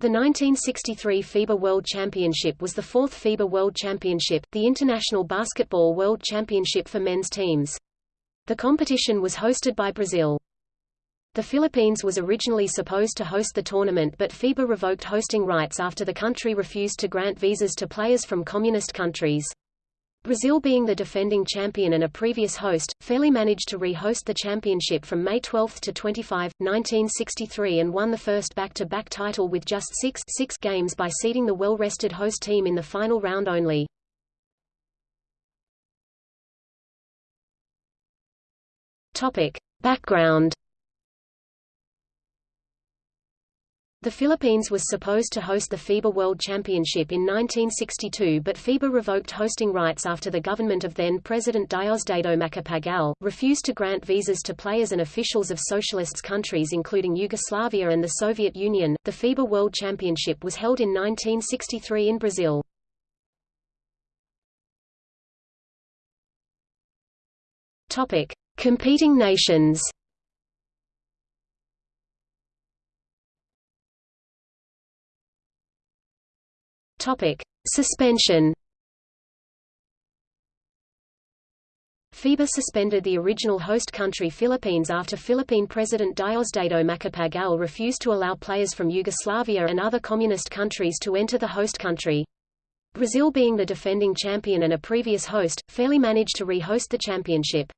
The 1963 FIBA World Championship was the fourth FIBA World Championship, the International Basketball World Championship for men's teams. The competition was hosted by Brazil. The Philippines was originally supposed to host the tournament but FIBA revoked hosting rights after the country refused to grant visas to players from communist countries. Brazil being the defending champion and a previous host, fairly managed to re-host the championship from May 12 to 25, 1963 and won the first back-to-back -back title with just six, six games by seeding the well-rested host team in the final round only. Topic. Background The Philippines was supposed to host the FIBA World Championship in 1962 but FIBA revoked hosting rights after the government of then-President Diosdado Macapagal, refused to grant visas to players and officials of socialist countries including Yugoslavia and the Soviet Union. The FIBA World Championship was held in 1963 in Brazil. Topic: Competing nations. Topic: Suspension. FIBA suspended the original host country Philippines after Philippine President Diosdado Macapagal refused to allow players from Yugoslavia and other communist countries to enter the host country. Brazil being the defending champion and a previous host, fairly managed to re-host the championship.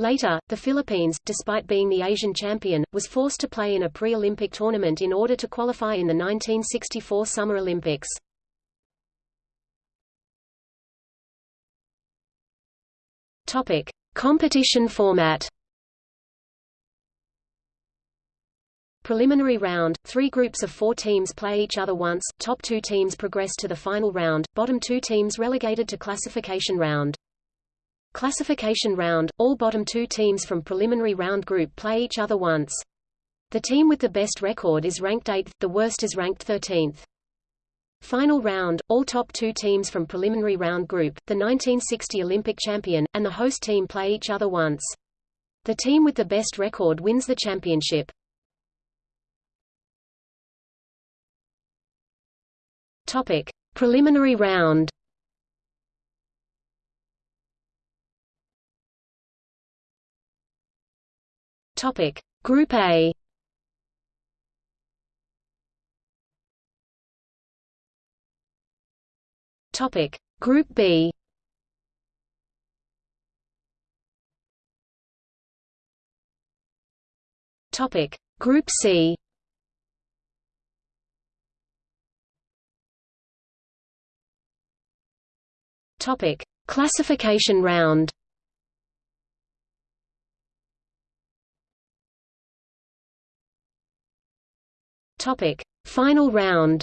Later, the Philippines, despite being the Asian champion, was forced to play in a pre-Olympic tournament in order to qualify in the 1964 Summer Olympics. Topic: Competition format. Preliminary round, three groups of four teams play each other once, top two teams progress to the final round, bottom two teams relegated to classification round. Classification round, all bottom two teams from preliminary round group play each other once. The team with the best record is ranked 8th, the worst is ranked 13th. Final round, all top two teams from preliminary round group, the 1960 Olympic champion, and the host team play each other once. The team with the best record wins the championship. Topic: Preliminary round. Topic: Group A. Topic Group B. Topic Group C. Topic Classification round. Topic Final round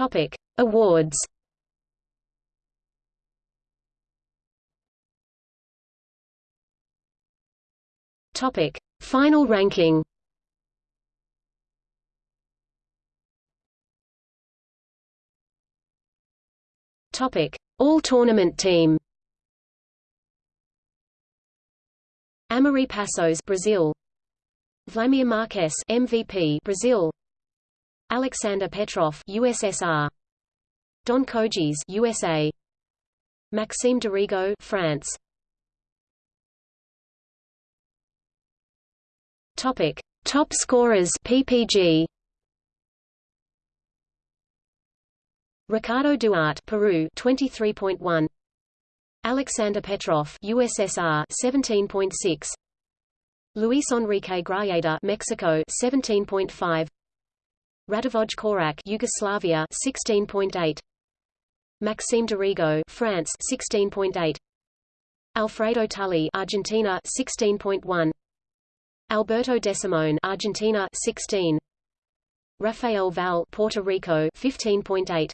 Topic: Awards. Topic: Final ranking. Topic: All Tournament Team. Amaury Passos, Brazil. Vladimir Marques, MVP, Brazil. Alexander Petrov, USSR. Don Kojis, USA. Maxime Dorigo, France. Topic: Top scorers PPG. Ricardo Duarte, Peru, 23.1. Alexander Petrov, USSR, 17.6. Luis Enrique Grajeda, Mexico, 17.5. Radivoj Korać Yugoslavia 16.8 Maxime Dorigo France 16.8 Alfredo Tully Argentina 16.1 Alberto Desimone Argentina 16 Rafael Val Puerto Rico 15.8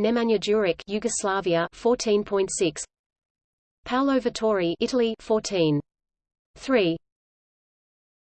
Nemanja Duric Yugoslavia 14.6 Paolo Vittori Italy 14 3